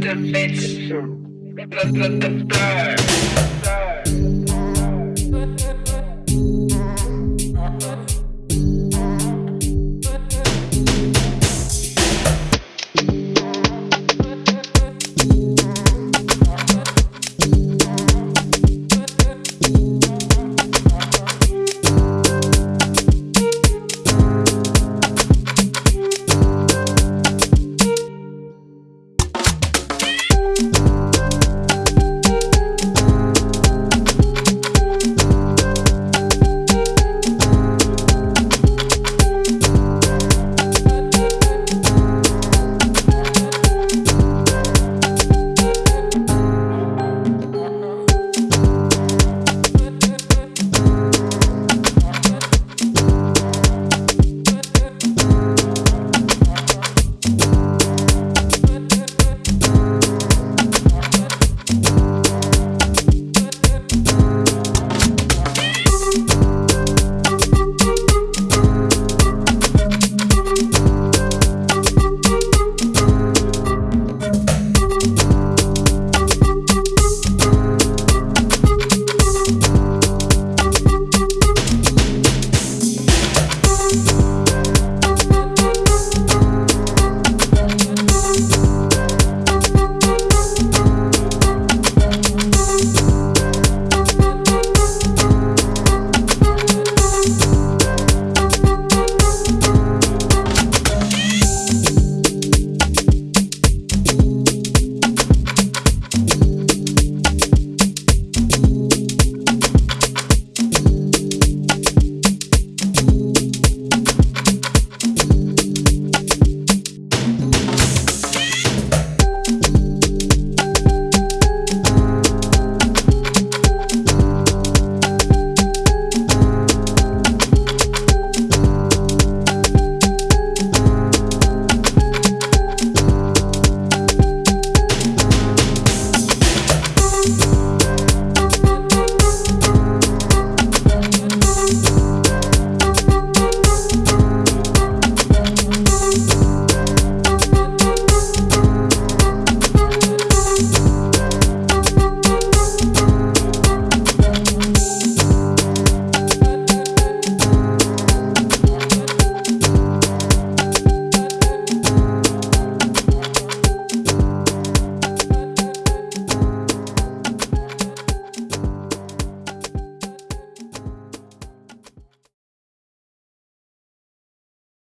the bitch. The, the, the bird.